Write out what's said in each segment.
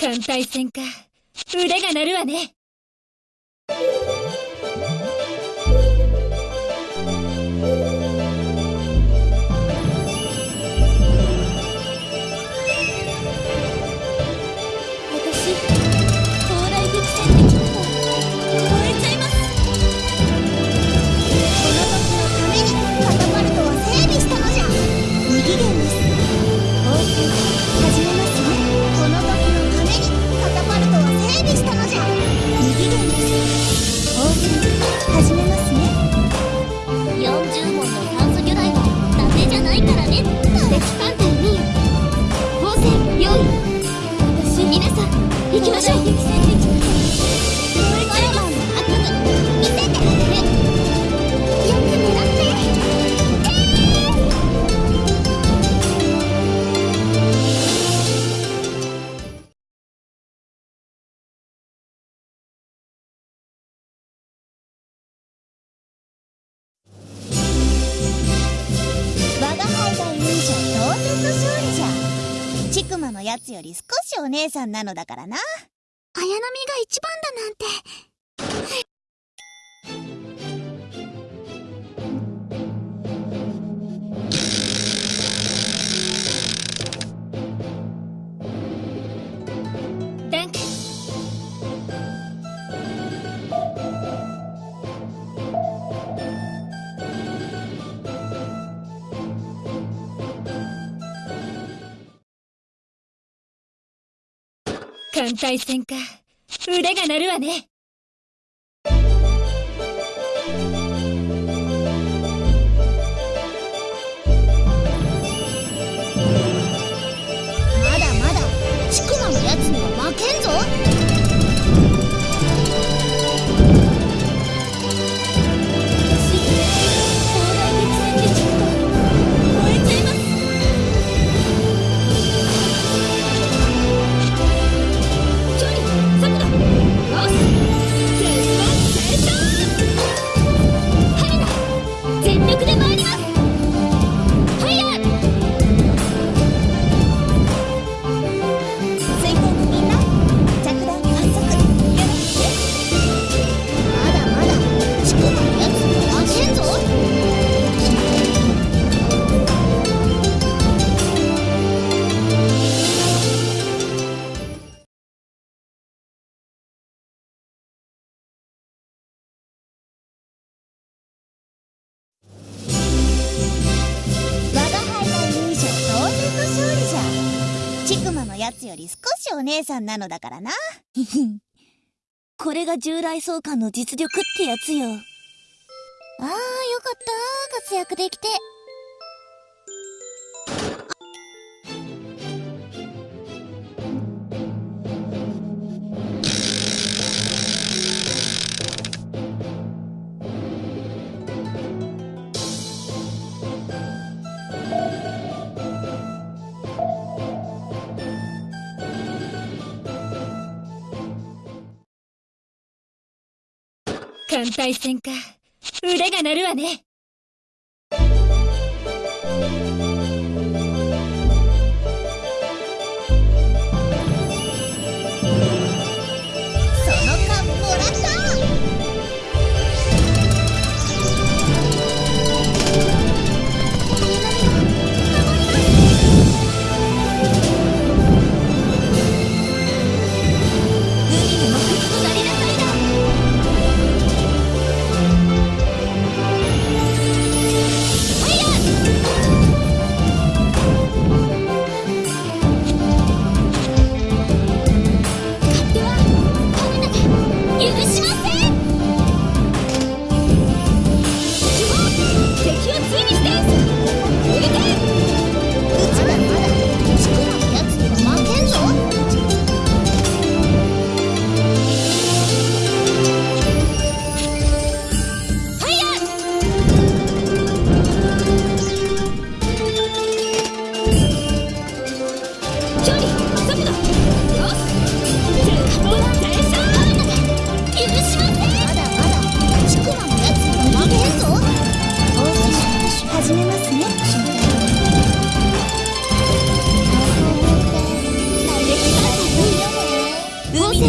艦隊戦か。腕が鳴るわね。つより少しお姉さんなのだからな。綾波が一番だなんて。艦隊戦か。腕が鳴るわね。やつより少しお姉さんなのだからな。これが従来相関の実力ってやつよ。ああ、よかった。活躍できて。艦隊戦か。腕が鳴るわね。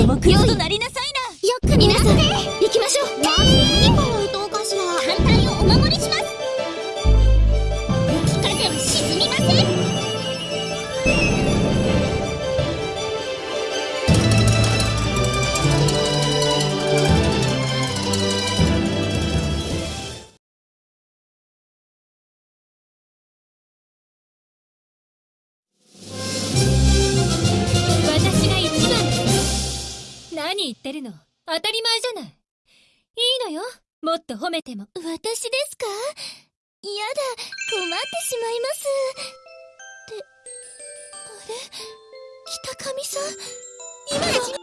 クズとなりなさいな。よく皆さん行きましょう。当たり前じゃない。いいのよ。もっと褒めても私ですか？やだ。困ってしまいます。ってあれ？北上さん？今の？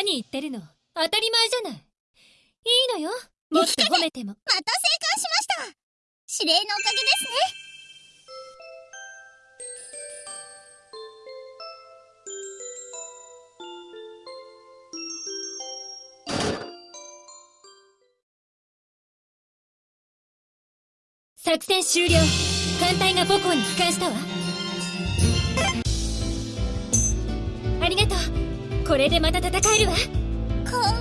何言ってるの？当たり前じゃない。いいのよ。もっと褒めても。また生還しました。指令のおかげですね。作戦終了。艦隊が母港に帰還したわ。ありがとうこれでまた戦えるわ。幸運